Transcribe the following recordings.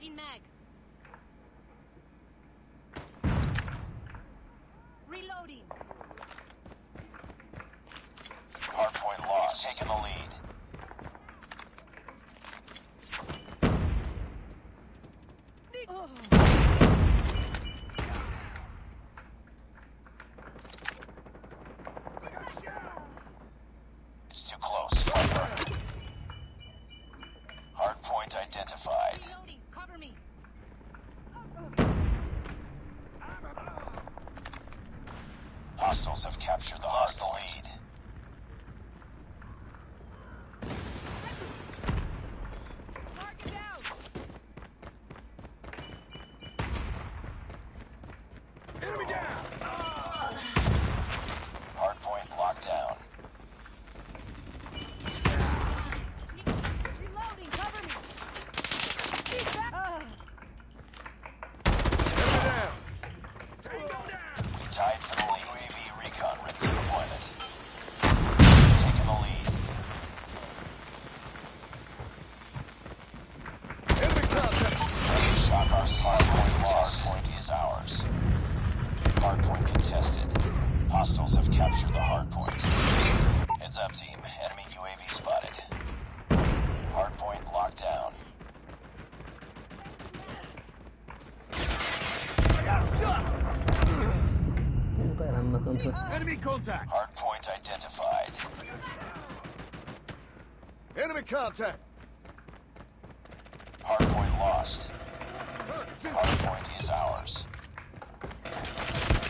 Changing mag. Reloading. Hardpoint lost. Taking the lead. It's too close. Fight harder. Hardpoint identified. Reloading. Cover me. Hostiles have captured the hostile lead. Mark it down. Enemy down! Hardpoint locked down. Reloading. Cover me. Keep back. Ah. Enemy down! Tango down! We tied for the lead. UAV recon ready for deployment. Taking the lead. Enemy contact! Shock our hardpoint lost. Point is ours. Hardpoint contested. Hostiles have captured the hardpoint. Heads up, team. Enemy UAV spotted. Hardpoint locked down. I got shot! Enemy contact! Hardpoint identified. Enemy contact! Hardpoint lost. Hardpoint is ours. contact enemy! Enemy UAV spotted.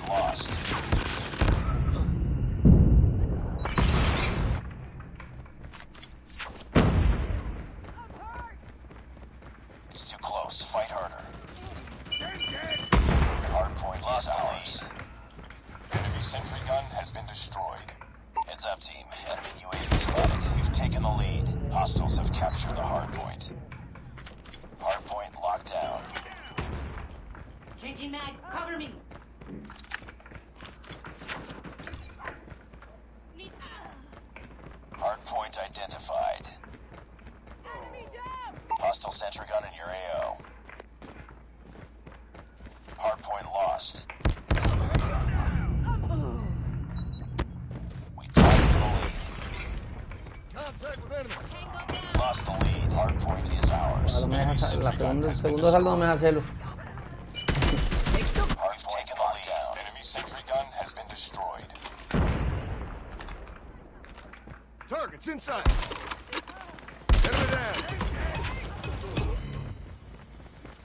harder. Hardpoint lost ours. Enemy sentry gun has been destroyed. Heads up, team. Enemy UAV spotted. We've taken the lead. Hostiles have captured the hardpoint. Hardpoint locked down. Changing mag. Cover me. Hardpoint identified. Enemy down. Hostile sentry gun in your AO. Hardpoint lost. We tied for the lead. Contact with enemy! Lost the lead. Hardpoint is ours. Ahora me Enemy la sentry gun segunda, el has been segundo saldo no me destroyed. deja. Hardpoint taken the lead. Down. Enemy sentry gun has been destroyed. Target's inside! Enemy down!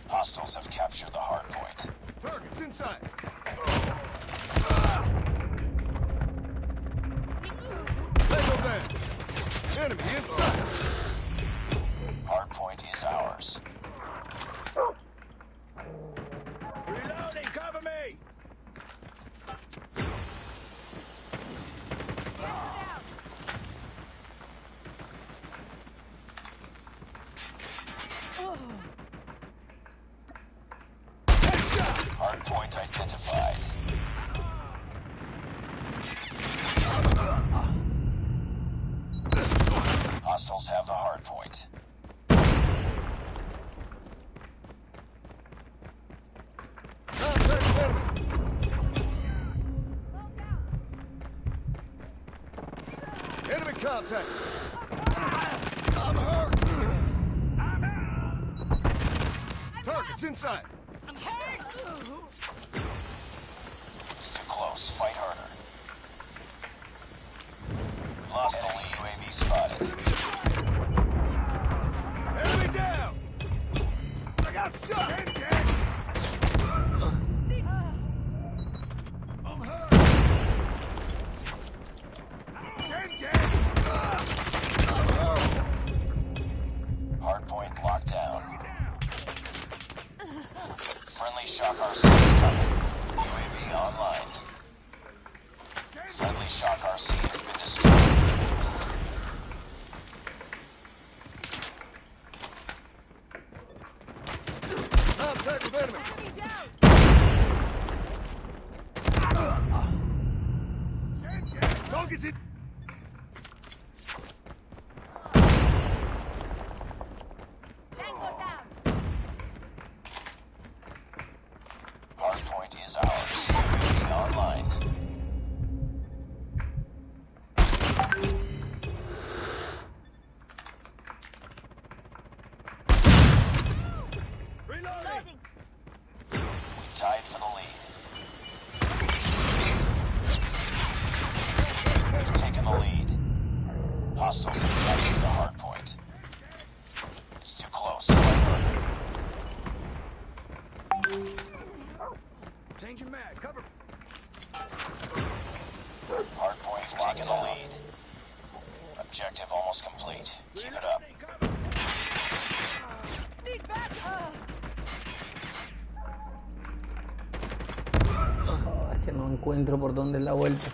Hostiles have captured the hardpoint. Target's inside! Down! Enemy inside! Hardpoint is ours. Reloading! Cover me! Hardpoint identified. Hostiles have the hardpoint. Contact with enemy! Enemy contact! I'm hurt! I'm out! Target's inside! I'm hurt. It's too close. Fight harder. Lost lead. UAV spotted. Enemy down! I got shot! point locked down. Friendly shock RC is coming. UAV online. Friendly shock RC has been destroyed. Contact it. Taken the lead. Objective almost complete. Keep it up. Cover. Need back. Oh, es que no encuentro por dónde es la vuelta.